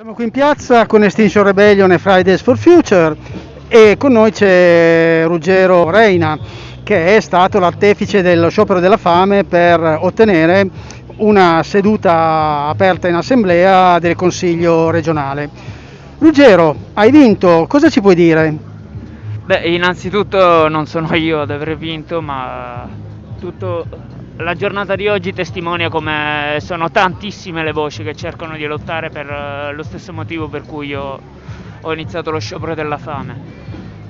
Siamo qui in piazza con Extinction Rebellion e Fridays for Future e con noi c'è Ruggero Reina che è stato l'artefice dello sciopero della fame per ottenere una seduta aperta in assemblea del Consiglio regionale. Ruggero, hai vinto, cosa ci puoi dire? Beh, innanzitutto non sono io ad aver vinto, ma tutto la giornata di oggi testimonia come sono tantissime le voci che cercano di lottare per eh, lo stesso motivo per cui io ho iniziato lo sciopero della fame.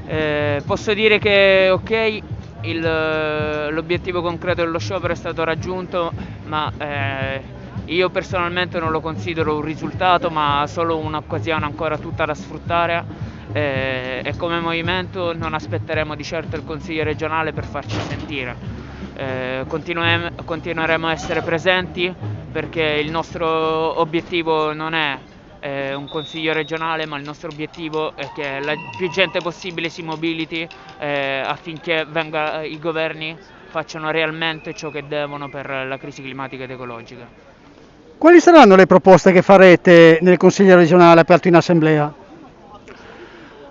Eh, posso dire che ok, il, eh, l'obiettivo concreto dello sciopero è stato raggiunto, ma eh, io personalmente non lo considero un risultato, ma solo un'occasione ancora tutta da sfruttare eh, e come movimento non aspetteremo di certo il Consiglio regionale per farci sentire eh, continueremo a essere presenti perché il nostro obiettivo non è eh, un consiglio regionale ma il nostro obiettivo è che la più gente possibile si mobiliti eh, affinché venga, i governi facciano realmente ciò che devono per la crisi climatica ed ecologica. Quali saranno le proposte che farete nel consiglio regionale aperto in assemblea?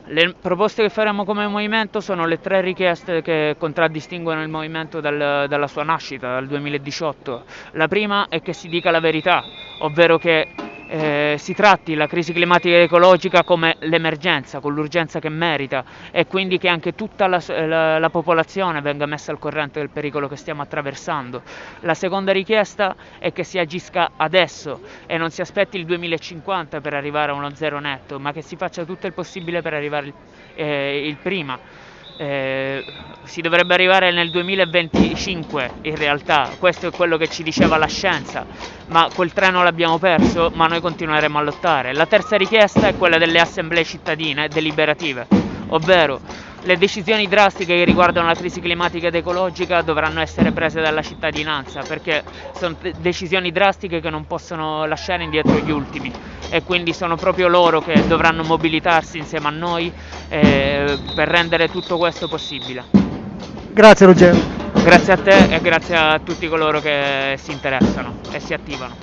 Le proposte che faremo come movimento sono le tre richieste che contraddistinguono il movimento dal, dalla sua nascita, dal 2018. La prima è che si dica la verità, ovvero che eh, si tratti la crisi climatica e ecologica come l'emergenza, con l'urgenza che merita e quindi che anche tutta la, la, la, popolazione venga messa al corrente del pericolo che stiamo attraversando. La seconda richiesta è che si agisca adesso e non si aspetti il 2050 per arrivare a uno zero netto, ma che si faccia tutto il possibile per arrivare eh, il prima eh, si dovrebbe arrivare nel 2025 in realtà, questo è quello che ci diceva la scienza, ma quel treno l'abbiamo perso, ma noi continueremo a lottare. La terza richiesta è quella delle assemblee cittadine deliberative, ovvero le decisioni drastiche che riguardano la crisi climatica ed ecologica dovranno essere prese dalla cittadinanza perché sono decisioni drastiche che non possono lasciare indietro gli ultimi e quindi sono proprio loro che dovranno mobilitarsi insieme a noi eh, per rendere tutto questo possibile. Grazie Ruggero. Grazie a te e grazie a tutti coloro che si interessano e si attivano.